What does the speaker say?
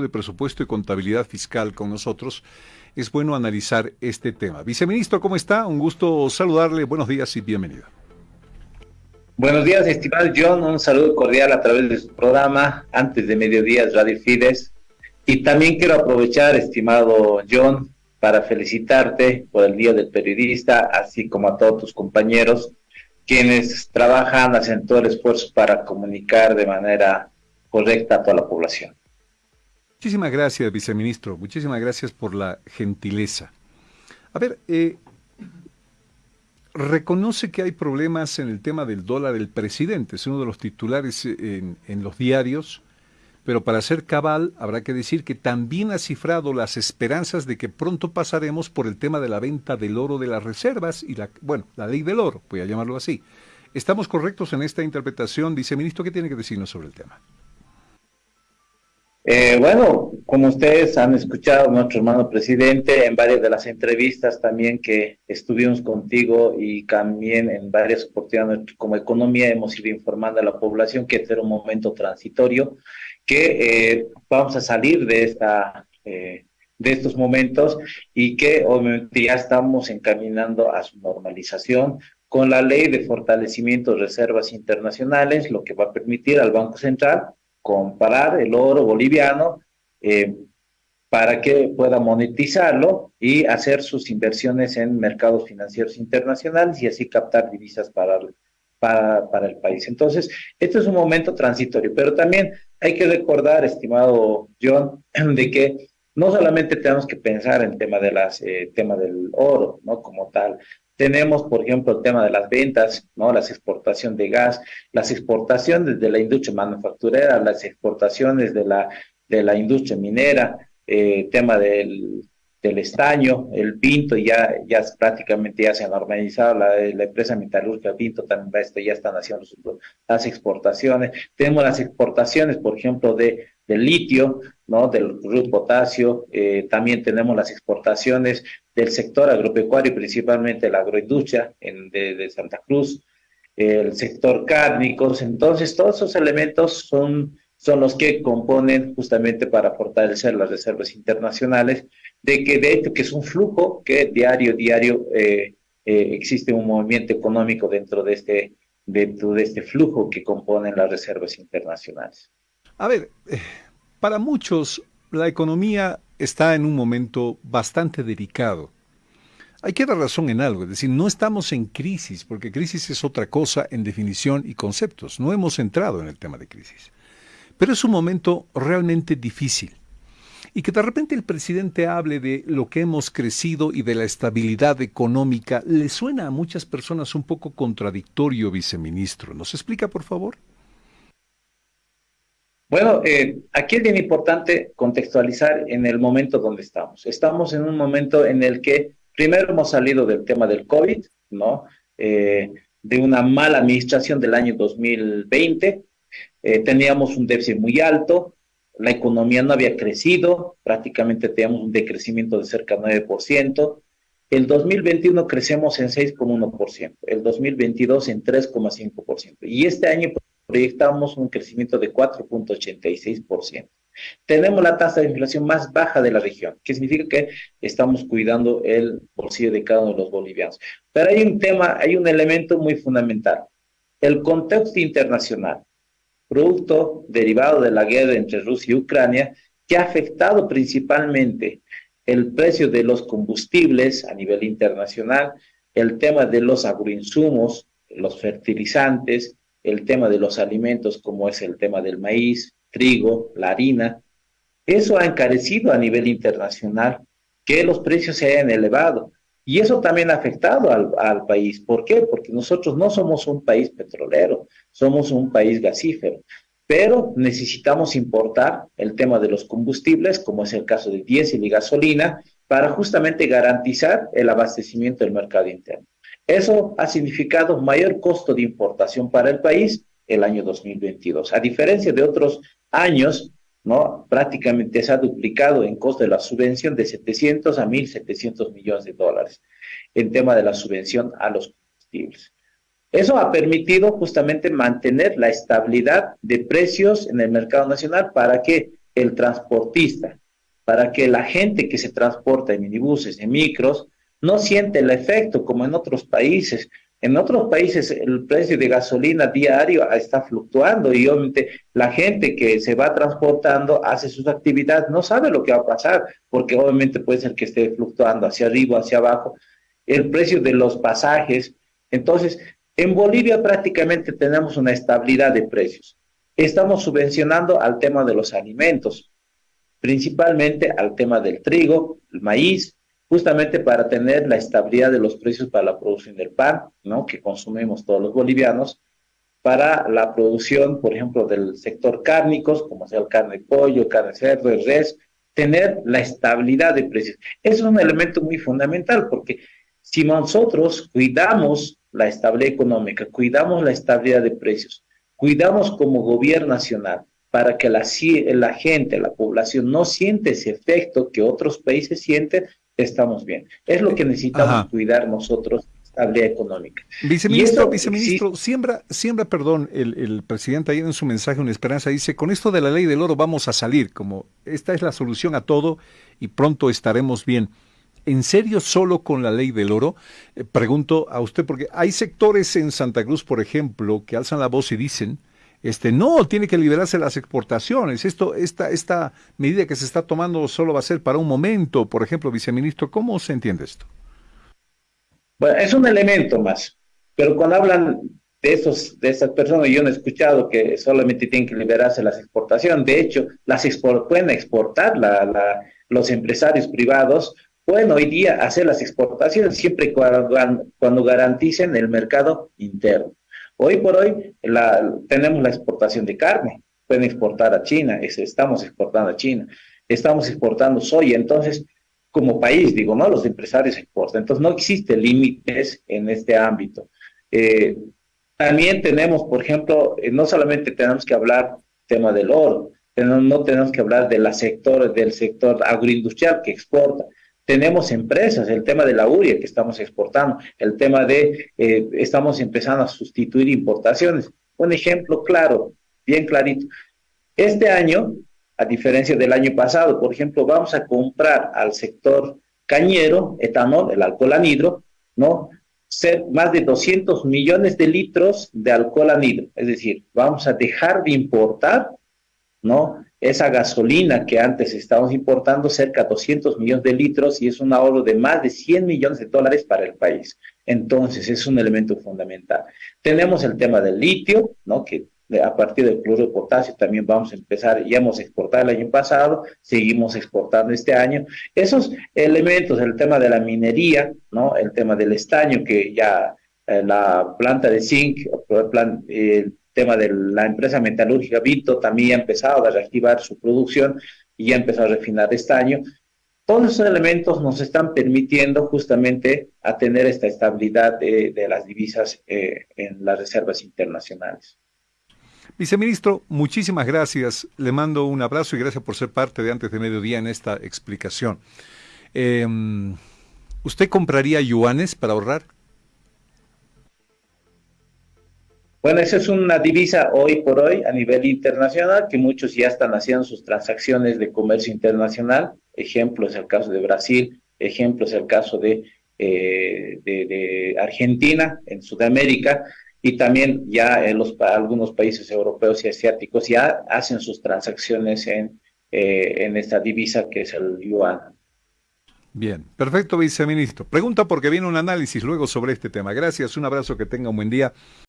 de Presupuesto y Contabilidad Fiscal con nosotros, es bueno analizar este tema. Viceministro, ¿cómo está? Un gusto saludarle. Buenos días y bienvenido. Buenos días, estimado John. Un saludo cordial a través de su programa antes de mediodía Radio Fides. Y también quiero aprovechar, estimado John, para felicitarte por el Día del Periodista, así como a todos tus compañeros, quienes trabajan, hacen todo el esfuerzo para comunicar de manera correcta a toda la población. Muchísimas gracias, viceministro. Muchísimas gracias por la gentileza. A ver, eh, reconoce que hay problemas en el tema del dólar el presidente, es uno de los titulares en, en, los diarios, pero para ser cabal habrá que decir que también ha cifrado las esperanzas de que pronto pasaremos por el tema de la venta del oro de las reservas y la, bueno, la ley del oro, voy a llamarlo así. ¿Estamos correctos en esta interpretación, viceministro? ¿Qué tiene que decirnos sobre el tema? Eh, bueno, como ustedes han escuchado, nuestro hermano presidente, en varias de las entrevistas también que estuvimos contigo y también en varias oportunidades como economía hemos ido informando a la población que este era un momento transitorio, que eh, vamos a salir de esta... Eh, de estos momentos y que obviamente ya estamos encaminando a su normalización con la ley de fortalecimiento de reservas internacionales, lo que va a permitir al Banco Central comparar el oro boliviano eh, para que pueda monetizarlo y hacer sus inversiones en mercados financieros internacionales y así captar divisas para, para, para el país. Entonces, este es un momento transitorio, pero también hay que recordar, estimado John, de que no solamente tenemos que pensar en tema de las eh, tema del oro, ¿no? Como tal, tenemos, por ejemplo, el tema de las ventas, ¿no? Las exportaciones de gas, las exportaciones de la industria manufacturera, las exportaciones de la, de la industria minera, eh, tema del, del estaño, el Pinto, ya, ya prácticamente ya se ha normalizado, la, empresa metalúrgica Pinto también esto, ya están haciendo las exportaciones. Tenemos las exportaciones, por ejemplo, de, del litio, ¿no? del root potasio, eh, también tenemos las exportaciones del sector agropecuario, principalmente la agroindustria en, de, de Santa Cruz, el sector cárnicos, entonces todos esos elementos son son los que componen justamente para fortalecer las reservas internacionales, de que de hecho que es un flujo que diario, diario eh, eh, existe un movimiento económico dentro de este, dentro de este flujo que componen las reservas internacionales. A ver, eh, para muchos la economía está en un momento bastante delicado. Hay que dar razón en algo, es decir, no estamos en crisis, porque crisis es otra cosa en definición y conceptos. No hemos entrado en el tema de crisis. Pero es un momento realmente difícil. Y que de repente el presidente hable de lo que hemos crecido y de la estabilidad económica le suena a muchas personas un poco contradictorio, viceministro. ¿Nos explica, por favor? Bueno, eh, aquí es bien importante contextualizar en el momento donde estamos. Estamos en un momento en el que primero hemos salido del tema del COVID, ¿no? Eh, de una mala administración del año 2020, eh, teníamos un déficit muy alto, la economía no había crecido, prácticamente teníamos un decrecimiento de cerca de 9%. El 2021 crecemos en 6,1%, el 2022 en 3,5%. Y este año proyectamos un crecimiento de 4,86%. Tenemos la tasa de inflación más baja de la región, que significa que estamos cuidando el bolsillo de cada uno de los bolivianos. Pero hay un tema, hay un elemento muy fundamental. El contexto internacional producto derivado de la guerra entre Rusia y Ucrania, que ha afectado principalmente el precio de los combustibles a nivel internacional, el tema de los agroinsumos, los fertilizantes, el tema de los alimentos como es el tema del maíz, trigo, la harina. Eso ha encarecido a nivel internacional que los precios se hayan elevado. Y eso también ha afectado al, país. ¿Por qué? Porque nosotros no somos un país petrolero, somos un país gasífero, pero necesitamos importar el tema de los combustibles, como es el caso de diésel y gasolina, para justamente garantizar el abastecimiento del mercado interno. Eso ha significado mayor costo de importación para el país el año 2022. A diferencia de otros años ¿no? Prácticamente se ha duplicado en costo de la subvención de 700 a 1.700 millones de dólares en tema de la subvención a los combustibles. Eso ha permitido justamente mantener la estabilidad de precios en el mercado nacional para que el transportista, para que la gente que se transporta en minibuses, en micros, no siente el efecto como en otros países. En otros países el precio de gasolina diario está fluctuando y obviamente la gente que se va transportando hace sus actividades, no sabe lo que va a pasar, porque obviamente puede ser que esté fluctuando hacia arriba, hacia abajo, el precio de los pasajes. Entonces, en Bolivia prácticamente tenemos una estabilidad de precios. Estamos subvencionando al tema de los alimentos, principalmente al tema del trigo, el maíz, justamente para tener la estabilidad de los precios para la producción del pan, ¿no? que consumimos todos los bolivianos, para la producción, por ejemplo, del sector cárnicos, como sea el carne de pollo, carne de cerdo, de res, tener la estabilidad de precios. Es un elemento muy fundamental, porque si nosotros cuidamos la estabilidad económica, cuidamos la estabilidad de precios, cuidamos como gobierno nacional para que la gente, la población no siente ese efecto que otros países sienten, estamos bien. Es lo que necesitamos cuidar nosotros, estabilidad económica. Viceministro, viceministro, siembra, siembra, perdón, el, el, presidente ayer en su mensaje una esperanza dice, con esto de la ley del oro vamos a salir, como esta es la solución a todo y pronto estaremos bien. ¿En serio solo con la ley del oro? Eh, pregunto a usted, porque hay sectores en Santa Cruz, por ejemplo, que alzan la voz y dicen, este, no, tiene que liberarse las exportaciones. Esto, esta, esta medida que se está tomando solo va a ser para un momento. Por ejemplo, viceministro, ¿cómo se entiende esto? Bueno, es un elemento más, pero cuando hablan de esos, de esas personas, yo no he escuchado que solamente tienen que liberarse las exportaciones. De hecho, las pueden exportar los empresarios privados, pueden hoy día hacer las exportaciones siempre cuando, cuando garanticen el mercado interno. Hoy por hoy tenemos la exportación de carne, pueden exportar a China, estamos exportando a China, estamos exportando soya, entonces como país, digo, ¿no? Los empresarios exportan, entonces no existe límites en este ámbito. Eh, también tenemos, por ejemplo, eh, no solamente tenemos que hablar tema del oro, no tenemos que hablar de la sector, del sector agroindustrial que exporta, tenemos empresas, el tema de la uria que estamos exportando, el tema de, eh, estamos empezando a sustituir importaciones. Un ejemplo claro, bien clarito. Este año, a diferencia del año pasado, por ejemplo, vamos a comprar al sector cañero, etanol, el alcohol anhidro, ¿no? Ser más de 200 millones de litros de alcohol anhidro. Es decir, vamos a dejar de importar, ¿no? Esa gasolina que antes estábamos importando cerca de 200 millones de litros y es un ahorro de más de 100 millones de dólares para el país. Entonces, es un elemento fundamental. Tenemos el tema del litio, ¿no? que a partir del cloruro de potasio también vamos a empezar, ya hemos exportado el año pasado, seguimos exportando este año. Esos elementos, el tema de la minería, ¿no? el tema del estaño, que ya eh, la planta de zinc, el tema de la empresa metalúrgica Vito también ha empezado a reactivar su producción y ya empezó a refinar este año. Todos esos elementos nos están permitiendo justamente a tener esta estabilidad de, las divisas eh, en las reservas internacionales. Viceministro, muchísimas gracias. Le mando un abrazo y gracias por ser parte de antes de mediodía en esta explicación. Em, ¿Usted compraría yuanes para ahorrar? Bueno, esa es una divisa hoy por hoy a nivel internacional, que muchos ya están haciendo sus transacciones de comercio internacional. Ejemplo es el caso de Brasil, ejemplo es el caso de, eh, Argentina, en Sudamérica, y también ya en los, algunos países europeos y asiáticos ya hacen sus transacciones en, eh, en esta divisa que es el yuan. Bien, perfecto, viceministro. Pregunta porque viene un análisis luego sobre este tema. Gracias, un abrazo, que tenga un buen día.